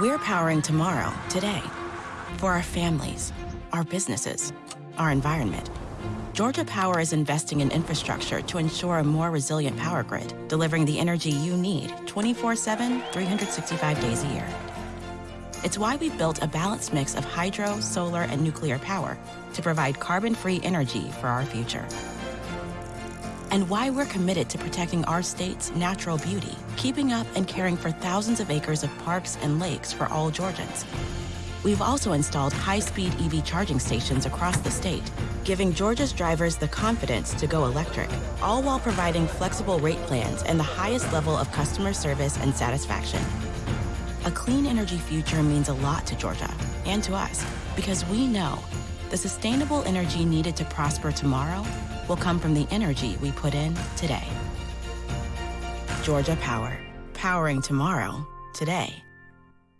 We're powering tomorrow, today, for our families, our businesses, our environment. Georgia Power is investing in infrastructure to ensure a more resilient power grid, delivering the energy you need 24 7, 365 days a year. It's why we've built a balanced mix of hydro, solar, and nuclear power to provide carbon free energy for our future. And why we're committed to protecting our state's natural beauty, keeping up and caring for thousands of acres of parks and lakes for all Georgians. We've also installed high speed EV charging stations across the state, giving Georgia's drivers the confidence to go electric, all while providing flexible rate plans and the highest level of customer service and satisfaction. A clean energy future means a lot to Georgia and to us because we know the sustainable energy needed to prosper tomorrow will come from the energy we put in today. Georgia Power, powering tomorrow, today.